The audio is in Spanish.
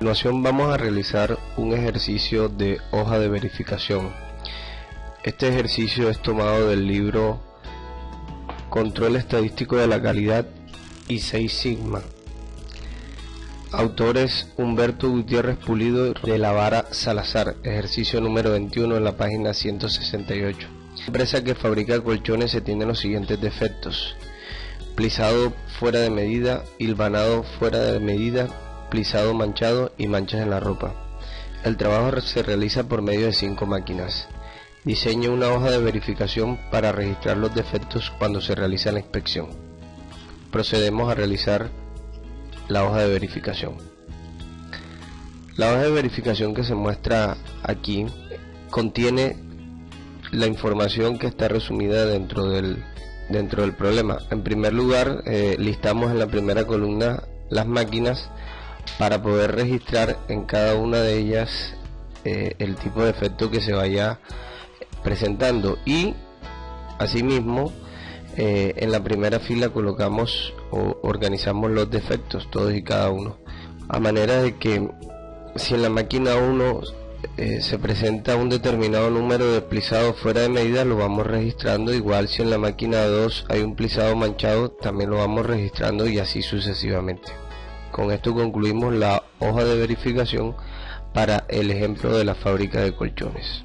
continuación vamos a realizar un ejercicio de hoja de verificación. Este ejercicio es tomado del libro Control Estadístico de la Calidad y 6 Sigma. Autores Humberto Gutiérrez Pulido de la Vara Salazar, ejercicio número 21 en la página 168. La empresa que fabrica colchones se tiene los siguientes defectos. Plisado fuera de medida, hilvanado fuera de medida, plisado manchado y manchas en la ropa. El trabajo se realiza por medio de cinco máquinas. Diseñe una hoja de verificación para registrar los defectos cuando se realiza la inspección. Procedemos a realizar la hoja de verificación. La hoja de verificación que se muestra aquí contiene la información que está resumida dentro del, dentro del problema. En primer lugar, eh, listamos en la primera columna las máquinas para poder registrar en cada una de ellas eh, el tipo de efecto que se vaya presentando. Y asimismo eh, en la primera fila colocamos o organizamos los defectos todos y cada uno. A manera de que si en la máquina 1 eh, se presenta un determinado número de plisados fuera de medida lo vamos registrando. Igual si en la máquina 2 hay un plisado manchado también lo vamos registrando y así sucesivamente con esto concluimos la hoja de verificación para el ejemplo de la fábrica de colchones.